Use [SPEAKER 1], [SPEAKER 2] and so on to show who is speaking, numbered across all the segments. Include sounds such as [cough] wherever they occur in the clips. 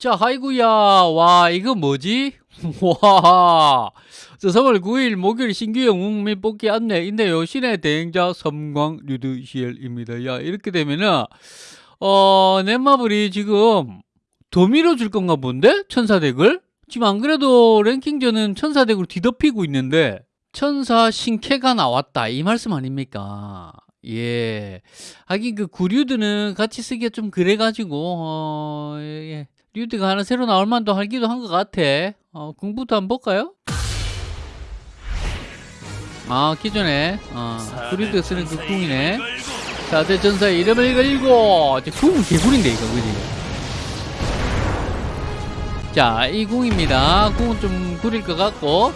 [SPEAKER 1] 자, 하이구야. 와, 이거 뭐지? [laughs] 와. 저 3월 9일 목요일 신규 영웅 및 뽑기 안내 있네요. 신의 대행자 섬광 류드시엘입니다. 야, 이렇게 되면은, 어, 넷마블이 지금 더 밀어줄 건가 본데? 천사덱을? 지금 안 그래도 랭킹전은 천사덱으로 뒤덮이고 있는데, 천사 신캐가 나왔다. 이 말씀 아닙니까? 예. 하긴 그 구류드는 같이 쓰기가 좀 그래가지고, 어, 예. 류드가 하나 새로 나올 만도 하기도 한 것 같아. 어, 공부도 한번 볼까요? 아, 기존에, 어, 구류드가 쓰는 그 궁이네. 자, 대전사의 이름을 걸고, 이제 궁 개구리인데, 이거, 그지? 자, 이 궁입니다. 궁은 좀 구릴 것 같고,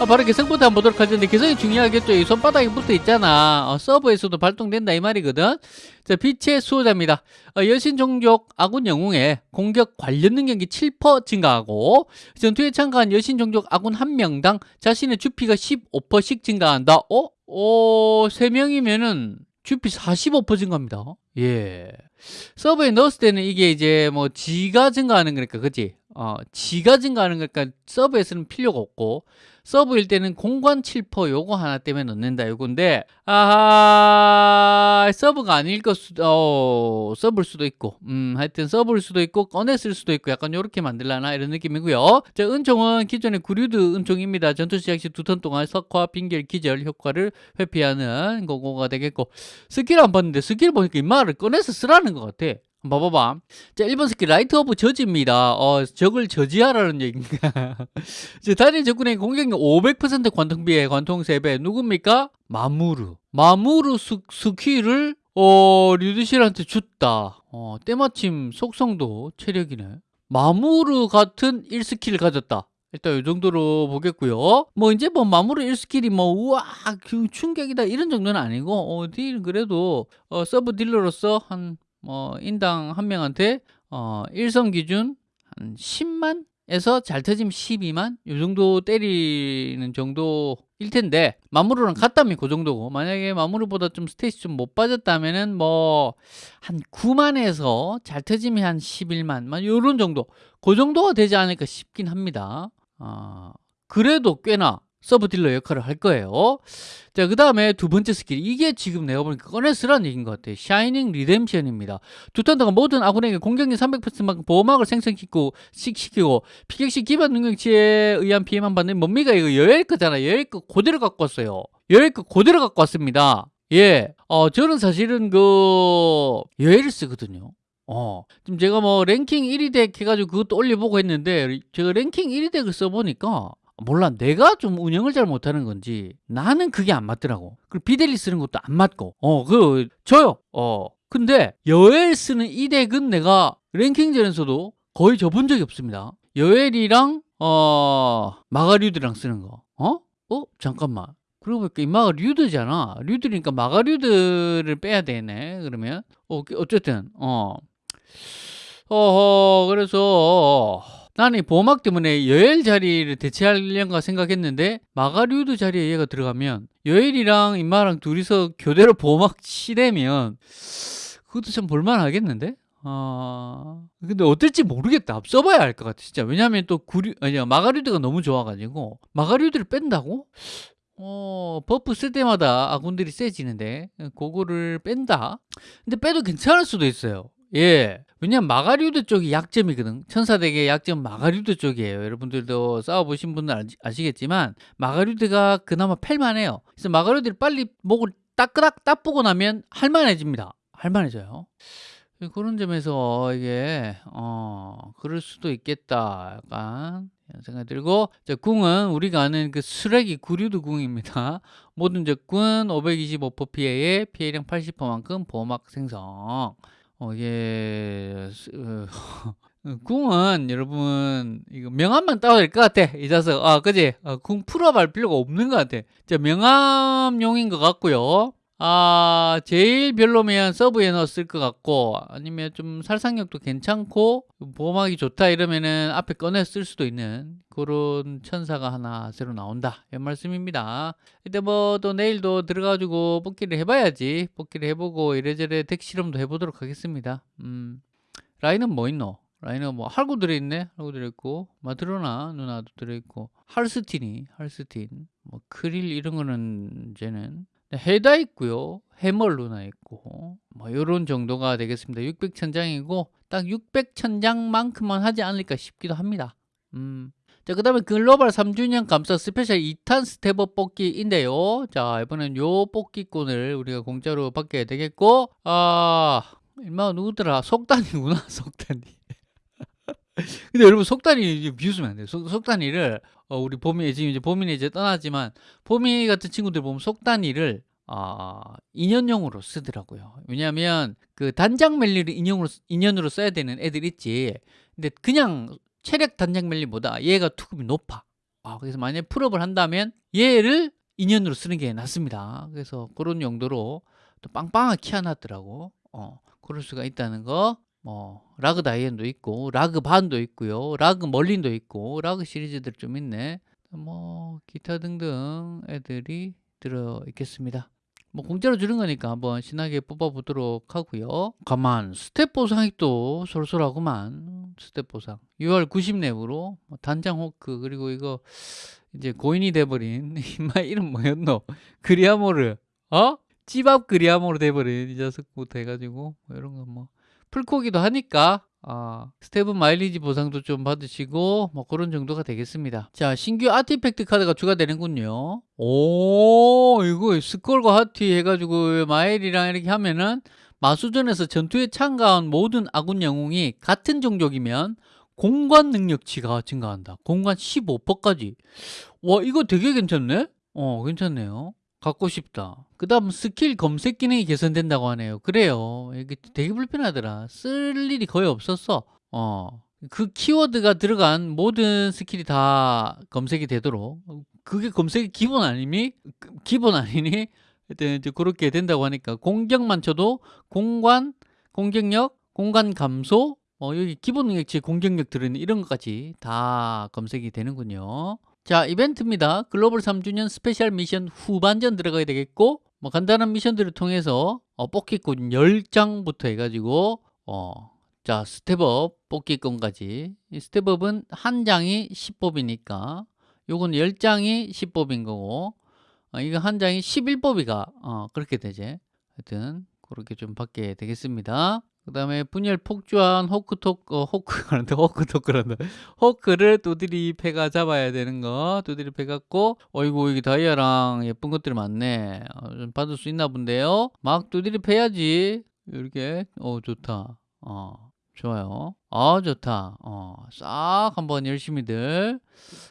[SPEAKER 1] 아, 바로 개성부터 한번 보도록 할 텐데 개성이 중요하겠죠. 이 손바닥에 붙어 있잖아. 어, 서버에서도 발동된다 이 말이거든. 자, 빛의 수호자입니다. 어, 여신 종족 아군 영웅의 공격 관련 능력이 7% 증가하고 전투에 참가한 여신 종족 아군 한 명당 자신의 주피가 15%씩 증가한다. 어? 어, 3명이면은 주피 45% 증가합니다. 예. 서브에 넣었을 때는 이게 이제 뭐 지가 증가하는 거니까, 그치? 어, 지가 증가하는 거니까 서브에서는 필요가 없고, 서브일 때는 공관 7% 요거 하나 때문에 넣는다 요건데 아하 서브가 아닐 것 수도 어, 서브일 수도 있고 음 하여튼 서브일 수도 있고 꺼냈을 수도 있고 약간 요렇게 만들라나 이런 느낌이고요. 자 은총은 기존의 구류드 은총입니다. 전투 시작 시 두 턴 동안 석화 빙결 기절 효과를 회피하는 거고가 되겠고 스킬 안 봤는데 스킬 보니까 임마를 꺼내서 쓰라는 것 같아 봐봐봐. 자, 1번 스킬 Light of Judge입니다. 어, 적을 저지하라는 얘기인가. [laughs] 자, 단일 적군의 공격력 500% 관통비에 관통 3배. 누굽니까? 마무르. 마무르 스, 스킬을 어, 류드실한테 줬다. 어, 때마침 속성도 체력이네. 마무르 같은 1스킬을 가졌다. 일단 이 정도로 보겠고요. 뭐 이제 뭐 마무르 1스킬이 뭐 우와 충격이다 이런 정도는 아니고 어, 딜 그래도 어, 서브 딜러로서 한 뭐 인당 한 명한테 어, 일성 기준 한 10만 에서 잘 터지면 12만 요 정도 때리는 정도일 텐데 마무르랑 같다면 그 정도고 만약에 마무르보다 좀 스탯이 좀 못 빠졌다면은 뭐 한 9만에서 잘 터지면 한 11만 만 요런 정도. 그 정도가 되지 않을까 싶긴 합니다. 아 그래도 꽤나 서브 딜러 역할을 할 거예요. 자, 그 다음에 두 번째 스킬. 이게 지금 내가 보니까 꺼내 쓰라는 얘기인 것 같아요. Shining Redemption입니다. 두 턴 동안 모든 아군에게 공격력 300%만큼 보호막을 생성시키고, 시키고, 피격시 기반 능력치에 의한 피해만 받는 뭡니까? 이거 여엘 거잖아. 여엘 거 그대로 갖고 왔어요. 여엘 거 그대로 갖고 왔습니다. 예. 어, 저는 사실은 그, 여엘을 쓰거든요. 어. 지금 제가 뭐 랭킹 1위 deck 해가지고 그것도 올려보고 했는데, 제가 랭킹 1위 deck을 써보니까, 몰라. 내가 좀 운영을 잘 못하는 건지 나는 그게 안 맞더라고. 그리고 비델리 쓰는 것도 안 맞고. 어 그 저요. 어 근데 여엘 쓰는 이 덱은 내가 랭킹전에서도 거의 접은 적이 없습니다. 여엘이랑 어 마가류드랑 쓰는 거. 어? 어? 잠깐만. 그러고 보니까 이마가 류드잖아. 류드니까 마가류드를 빼야 되네 그러면. 어, 어쨌든 어. 어허 그래서 나는 이 보호막 때문에 여엘 자리를 대체하려는가 생각했는데 마가류드 자리에 얘가 들어가면 여엘이랑 임마랑 둘이서 교대로 보호막 치대면 그것도 참 볼만하겠는데? 아 근데 어떨지 모르겠다 써봐야 알 것 같아 진짜 왜냐하면 또 구류 아니 마가류드가 너무 좋아가지고 마가류드를 뺀다고? 어 buff 쓸 때마다 아군들이 세지는데 그거를 뺀다 근데 빼도 괜찮을 수도 있어요 예. 왜냐면 마가류드 쪽이 약점이거든. 천사deck의 약점 마가류드 쪽이에요. 여러분들도 싸워보신 분들 아시겠지만 마가류드가 그나마 팰만해요. 그래서 마가류드를 빨리 목을 따끄닥 따보고 나면 할만해집니다. 할만해져요. 그런 점에서 이게 어 그럴 수도 있겠다. 약간 생각이 들고 자, 궁은 우리가 아는 그 쓰레기 구류드 궁입니다. [laughs] 모든 적군 525% 피해에 피해량 80%만큼 보호막 생성. 어, 예, [laughs] 어, 궁은 여러분 이거 명함만 따야 될것 같아 이 자석. 아 그지? 어, 궁 풀어볼 필요가 없는 것 같아. 자 명함용인 것 같고요 아 제일 별로면 서브에 넣었을 것 같고 아니면 좀 살상력도 괜찮고 보호막이 좋다 이러면은 앞에 꺼내 쓸 수도 있는 그런 천사가 하나 새로 나온다. 이런 말씀입니다. 이때 뭐 또 내일도 들어가지고 뽑기를 해봐야지. 뽑기를 해보고 이래저래 덱 실험도 해보도록 하겠습니다. 음. 라인은 뭐 있노? 라이너 뭐 할고 들어있네? 할고 들어있고 마드로나 누나도 들어있고 할스틴이 할스틴 뭐 크릴 이런 거는 이제는 해다 있고요 해멀 누나 있고 뭐 요런 정도가 되겠습니다 600천장이고 딱 600천장만큼만 하지 않을까 싶기도 합니다 음. 자, 그 다음에 글로벌 3주년 감사 스페셜 2탄 step up 뽑기인데요. 자, 이번엔 요 뽑기권을 우리가 공짜로 받게 되겠고, 아, 얼마 누구더라? 속단이구나, [laughs] 속단이. [laughs] 근데 여러분, 속단이 비웃으면 안 돼요. 속, 속단이를, 어, 우리 보미, 지금 이제 보민이 이제 떠났지만, 보미 같은 친구들 보면 속단이를, 아, 인연용으로 쓰더라고요. 왜냐하면 그 단장 멜리를 인형으로, 인연으로 써야 되는 애들 있지. 근데 그냥 체력 단장 멜리보다 얘가 투급이 높아. 아, 그래서 만약에 풀업을 한다면 얘를 인연으로 쓰는 게 낫습니다. 그래서 그런 용도로 또 빵빵하게 키워놨더라고. 어, 그럴 수가 있다는 거. 뭐 라그 다이앤도 있고 라그 반도 있고요. 라그 멀린도 있고 라그 시리즈들 좀 있네. 뭐 기타 등등 애들이 들어 있겠습니다. 뭐 공짜로 주는 거니까 한번 신나게 뽑아 보도록 하고요. 가만 스텝 보상이 또 솔솔하구만 스텝 보상 6월 90랩으로 뭐 단장 호크 그리고 이거 이제 고인이 돼버린 [laughs] 이마 이름 뭐였노 그리아모르 어? 찌밥 그리아모르 돼버린 이 녀석부터 해가지고 뭐 이런 거뭐 풀코기도 하니까 아, 스텝은 마일리지 보상도 좀 받으시고 뭐 그런 정도가 되겠습니다. 자, 신규 아티팩트 카드가 추가되는군요. 오, 이거 스컬과 하티 해가지고 마일이랑 이렇게 하면은 마수전에서 전투에 참가한 모든 아군 영웅이 같은 종족이면 공간 능력치가 증가한다. 공간 15%까지. 와, 이거 되게 괜찮네? 어, 괜찮네요. 갖고 싶다. 그 다음 스킬 검색 기능이 개선된다고 하네요. 그래요. 이게 되게 불편하더라. 쓸 일이 거의 없었어. 어. 그 키워드가 들어간 모든 스킬이 다 검색이 되도록. 그게 검색이 기본 아니니? 기본 아니니? 하여튼 그렇게 된다고 하니까 공격만 쳐도 공간, 공격력, 공간 감소, 어, 여기 기본 능력치 공격력 들어있는 이런 것까지 다 검색이 되는군요. 자 이벤트입니다. 글로벌 3주년 스페셜 미션 후반전 들어가야 되겠고 뭐 간단한 미션들을 통해서 어, 뽑기권 10장부터 해가지고 어, 자 step up 뽑기권까지. 이 step up은 한 장이 10뽑이니까 요건 10장이 10뽑인 거고 어, 이거 한 장이 11뽑이가 어, 그렇게 되지. 하여튼 그렇게 좀 받게 되겠습니다 그 다음에 분열 폭주한 호크토크, 어, 호크란다, [laughs] 호크토크란다. 호크를 두드리 패가 잡아야 되는 거. 두드리 패 갖고, 어이구, 여기 다이아랑 예쁜 것들이 많네. 어, 좀 받을 수 있나 본데요. 막 두드리 패야지. 이렇게, 어, 좋다. 어, 좋아요. 아, 좋다. 어, 싹 한번 열심히들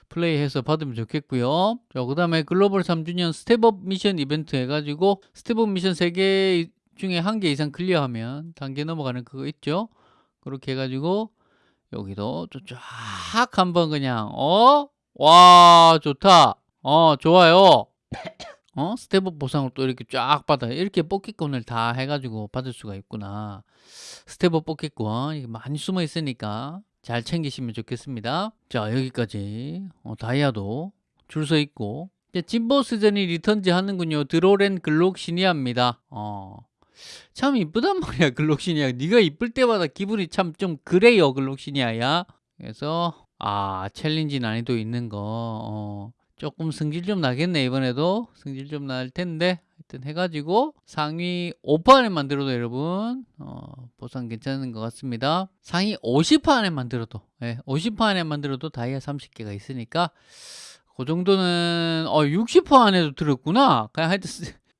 [SPEAKER 1] 플레이해서 받으면 좋겠고요. 자, 그 다음에 글로벌 3주년 step up 미션 이벤트 해가지고, step up 미션 3개 중에 한 개 이상 클리어하면 단계 넘어가는 그거 있죠? 그렇게 해가지고 여기도 쫙 한번 그냥 어? 와 좋다. 어 좋아요. 어? step up 보상을 또 이렇게 쫙 받아. 이렇게 뽑기권을 다 해가지고 받을 수가 있구나. step up 뽑기권 많이 숨어 있으니까 잘 챙기시면 좋겠습니다. 자 여기까지. 어, 다이아도 줄 서 있고. 진보스전이 returns 하는군요. 드롤 앤 글록시니아입니다. 어, 참 이쁘단 [laughs] 말이야 글록시니아 네가 이쁠 때마다 기분이 참 좀 그래요 글록시니아야. 그래서 아 챌린지 난이도 있는 거. 어, 조금 승질 좀 나겠네 이번에도. 승질 좀 날 텐데. 하여튼 해가지고 상위 5% 안에 만들어도 여러분 어, 보상 괜찮은 것 같습니다. 상위 50% 안에 만들어도 예, 50% 안에 만들어도 다이아 30개가 있으니까 그 정도는 어, 60% 안에도 들었구나. 그냥 하여튼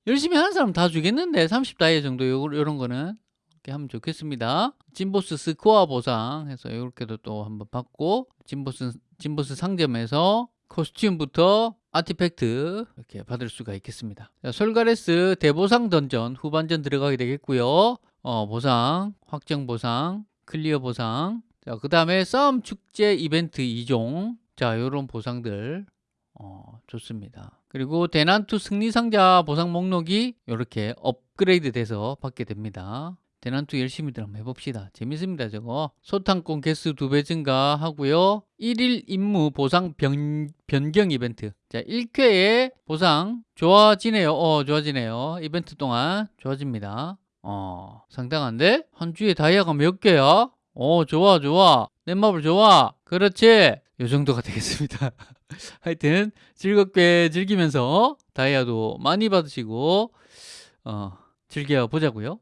[SPEAKER 1] 열심히 하는 사람 다 주겠는데 30다이아 정도 요런 거는. 이렇게 하면 좋겠습니다. 진보스 스코어 보상 해서 이렇게도 또 한번 받고 진보스 진보스 상점에서 costume부터 artifact 이렇게 받을 수가 있겠습니다. 자, 솔가레스 대보상 던전 후반전 들어가게 되겠고요. 어, 보상 확정 보상 클리어 보상. 자 그 다음에 싸움 축제 이벤트 2종. 자 요런 보상들 어, 좋습니다. 그리고 대난투 승리상자 보상 목록이 이렇게 업그레이드 돼서 받게 됩니다. 대난투 열심히들 한번 해봅시다. 재밌습니다 저거. 소탕권 개수 두 배 증가하고요. 1일 임무 보상 변, 변경 이벤트. 자 1쾌의 보상 좋아지네요. 어 좋아지네요. 이벤트 동안 좋아집니다. 어 상당한데? 한 주에 다이아가 몇 개야? 어 좋아 좋아 내 마블 좋아 그렇지 요 정도가 되겠습니다. [laughs] 하여튼 즐겁게 즐기면서 다이아도 많이 받으시고 어 즐겨 보자고요